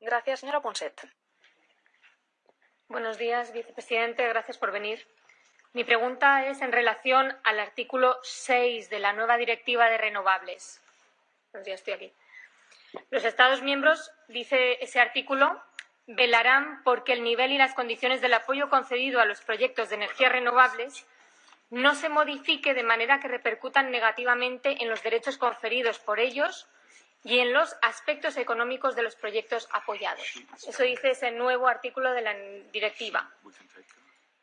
Gracias, señora Ponset. Buenos días, vicepresidente. Gracias por venir. Mi pregunta es en relación al artículo 6 de la nueva Directiva de Renovables. Buenos días, estoy aquí. Los Estados miembros, dice ese artículo, velarán porque el nivel y las condiciones del apoyo concedido a los proyectos de energías renovables no se modifique de manera que repercutan negativamente en los derechos conferidos por ellos y en los aspectos económicos de los proyectos apoyados. Eso dice ese nuevo artículo de la directiva.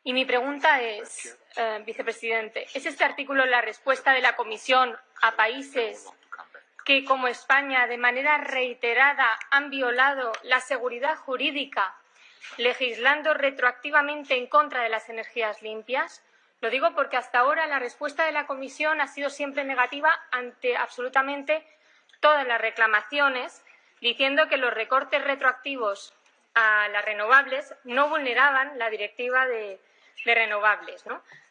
Y mi pregunta es, eh, vicepresidente, ¿es este artículo la respuesta de la Comisión a países que, como España, de manera reiterada han violado la seguridad jurídica, legislando retroactivamente en contra de las energías limpias? Lo digo porque hasta ahora la respuesta de la Comisión ha sido siempre negativa ante absolutamente todas las reclamaciones, diciendo que los recortes retroactivos a las renovables no vulneraban la directiva de, renovables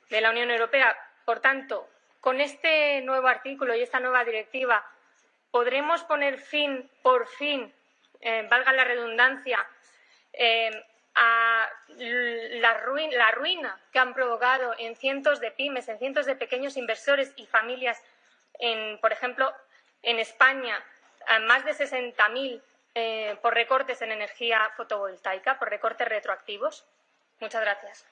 de la Unión Europea. Por tanto, con este nuevo artículo y esta nueva directiva, ¿podremos poner fin, por fin, eh, valga la redundancia, eh, a la ruina, que han provocado en cientos de pymes, en cientos de pequeños inversores y familias, en, por ejemplo, en España, más de 60.000 eh, por recortes en energía fotovoltaica, por recortes retroactivos. Muchas gracias.